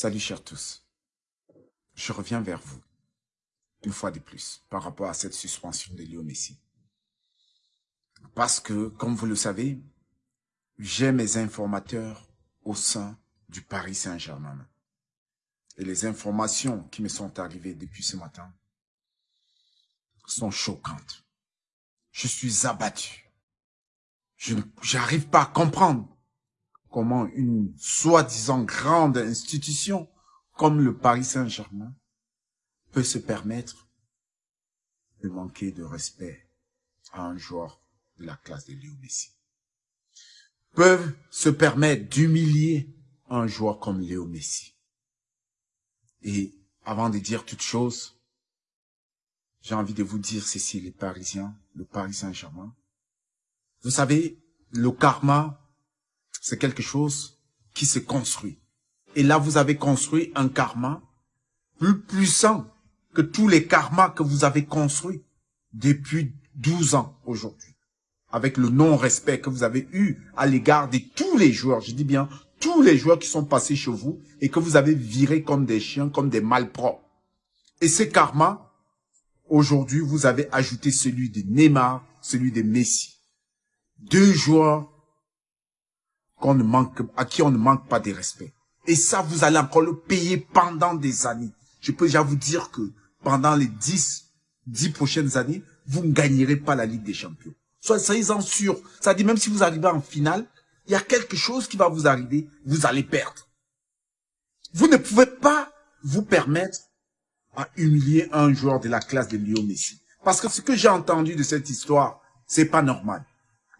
Salut chers tous. Je reviens vers vous, une fois de plus, par rapport à cette suspension de Léo Messi. Parce que, comme vous le savez, j'ai mes informateurs au sein du Paris Saint-Germain. Et les informations qui me sont arrivées depuis ce matin sont choquantes. Je suis abattu. Je n'arrive pas à comprendre comment une soi-disant grande institution comme le Paris Saint-Germain peut se permettre de manquer de respect à un joueur de la classe de Léo Messi. Peuvent se permettre d'humilier un joueur comme Léo Messi. Et avant de dire toute chose, j'ai envie de vous dire ceci, les Parisiens, le Paris Saint-Germain. Vous savez, le karma c'est quelque chose qui se construit. Et là, vous avez construit un karma plus puissant que tous les karmas que vous avez construits depuis 12 ans aujourd'hui. Avec le non-respect que vous avez eu à l'égard de tous les joueurs, je dis bien tous les joueurs qui sont passés chez vous et que vous avez virés comme des chiens, comme des malpropres. Et ce karma, aujourd'hui, vous avez ajouté celui de Neymar, celui de Messi. Deux joueurs qu'on ne manque, à qui on ne manque pas de respect. Et ça, vous allez encore le payer pendant des années. Je peux déjà vous dire que pendant les 10, 10 prochaines années, vous ne gagnerez pas la Ligue des Champions. Soyez-en sûr. Ça dit même si vous arrivez en finale, il y a quelque chose qui va vous arriver, vous allez perdre. Vous ne pouvez pas vous permettre à humilier un joueur de la classe de Lyon Messi. Parce que ce que j'ai entendu de cette histoire, c'est pas normal.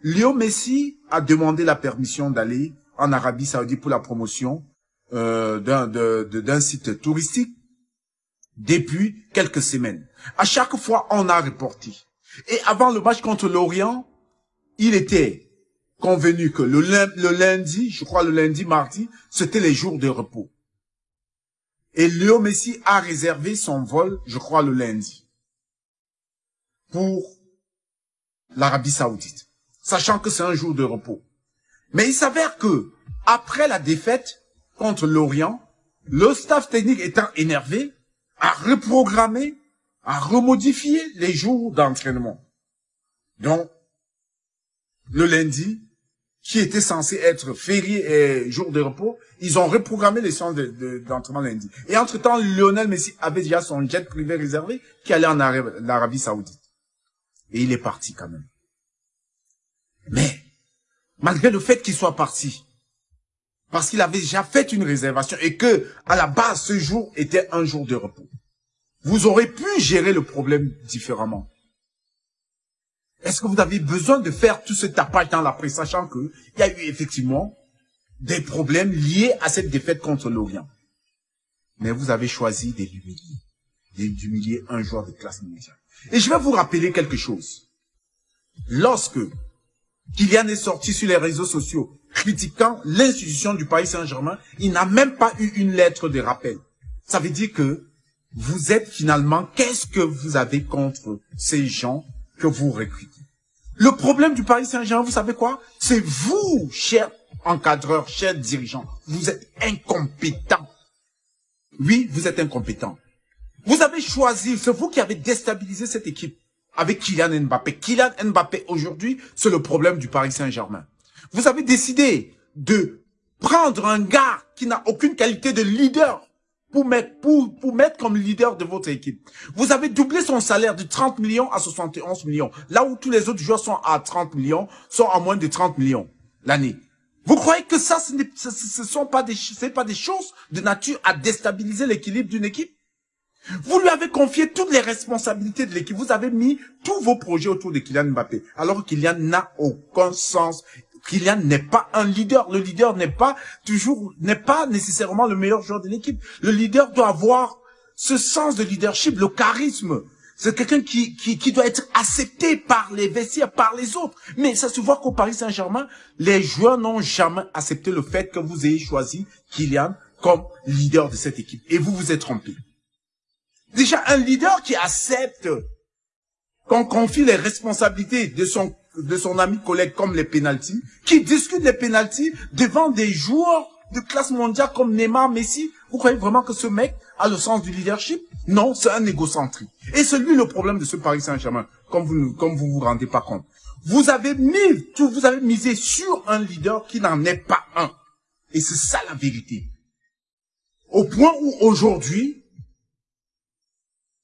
Léo Messi a demandé la permission d'aller en Arabie Saoudite pour la promotion euh, d'un site touristique depuis quelques semaines. À chaque fois, on a reporté. Et avant le match contre l'Orient, il était convenu que le, lundi, je crois le lundi, mardi, c'était les jours de repos. Et Léo Messi a réservé son vol, je crois le lundi, pour l'Arabie Saoudite sachant que c'est un jour de repos. Mais il s'avère que, après la défaite contre l'Orient, le staff technique étant énervé, a reprogrammé, a remodifié les jours d'entraînement. Donc, le lundi, qui était censé être férié et jour de repos, ils ont reprogrammé les séances d'entraînement lundi. Et entre-temps, Lionel Messi avait déjà son jet privé réservé qui allait en Arabie Saoudite. Et il est parti quand même. Malgré le fait qu'il soit parti, parce qu'il avait déjà fait une réservation et que, à la base, ce jour était un jour de repos, vous aurez pu gérer le problème différemment. Est-ce que vous avez besoin de faire tout ce tapage dans la presse, sachant qu'il y a eu effectivement des problèmes liés à cette défaite contre l'Orient Mais vous avez choisi de l'humilier, d'humilier un joueur de classe mondiale. Et je vais vous rappeler quelque chose. Lorsque Kylian est sorti sur les réseaux sociaux critiquant l'institution du Paris Saint-Germain, il n'a même pas eu une lettre de rappel. Ça veut dire que vous êtes finalement, qu'est-ce que vous avez contre ces gens que vous recrutez? Le problème du Paris Saint-Germain, vous savez quoi? C'est vous, chers encadreurs, chers dirigeants, vous êtes incompétents. Oui, vous êtes incompétents. Vous avez choisi, c'est vous qui avez déstabilisé cette équipe avec Kylian Mbappé. Kylian Mbappé, aujourd'hui, c'est le problème du Paris Saint-Germain. Vous avez décidé de prendre un gars qui n'a aucune qualité de leader pour mettre, comme leader de votre équipe. Vous avez doublé son salaire de 30 millions à 71 millions. Là où tous les autres joueurs sont à 30 millions, sont à moins de 30 millions l'année. Vous croyez que ça, ce ne sont pas des, pas des choses de nature à déstabiliser l'équilibre d'une équipe? Vous lui avez confié toutes les responsabilités de l'équipe. Vous avez mis tous vos projets autour de Kylian Mbappé. Alors Kylian n'a aucun sens. Kylian n'est pas un leader. Le leader n'est pas toujours, n'est pas nécessairement le meilleur joueur de l'équipe. Le leader doit avoir ce sens de leadership, le charisme. C'est quelqu'un qui, qui, qui doit être accepté par les vestiaires, par les autres. Mais ça se voit qu'au Paris Saint-Germain, les joueurs n'ont jamais accepté le fait que vous ayez choisi Kylian comme leader de cette équipe. Et vous vous êtes trompé. Déjà, un leader qui accepte qu'on confie les responsabilités de son, de son ami collègue comme les pénalties, qui discute les pénalties devant des joueurs de classe mondiale comme Neymar, Messi, Vous croyez vraiment que ce mec a le sens du leadership? Non, c'est un égocentrique. Et c'est lui le problème de ce Paris Saint-Germain, comme vous comme vous vous rendez pas compte. Vous avez mis, tout, vous avez misé sur un leader qui n'en est pas un. Et c'est ça la vérité. Au point où aujourd'hui,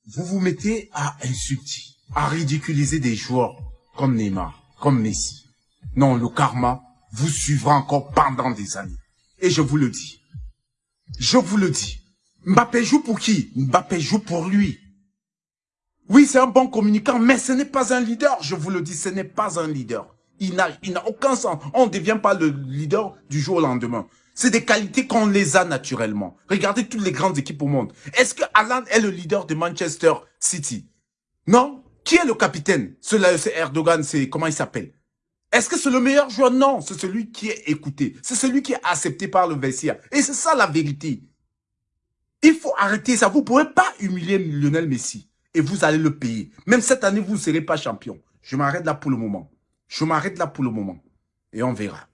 vous vous mettez à insulter, à ridiculiser des joueurs comme Neymar, comme Messi. Non, le karma vous suivra encore pendant des années. Et je vous le dis. Je vous le dis. Mbappé joue pour qui? Mbappé joue pour lui. Oui, c'est un bon communicant, mais ce n'est pas un leader. Je vous le dis, ce n'est pas un leader. Il n'a aucun sens. On ne devient pas le leader du jour au lendemain. C'est des qualités qu'on les a naturellement. Regardez toutes les grandes équipes au monde. Est-ce que Alan est le leader de Manchester City? Non Qui est le capitaine? Cela, c'est Erdogan, c'est comment il s'appelle? Est-ce que c'est le meilleur joueur? Non, c'est celui qui est écouté. C'est celui qui est accepté par le vestiaire. Et c'est ça la vérité. Il faut arrêter ça. Vous ne pouvez pas humilier Lionel Messi. Et vous allez le payer. Même cette année, vous ne serez pas champion. Je m'arrête là pour le moment. Je m'arrête là pour le moment. Et on verra.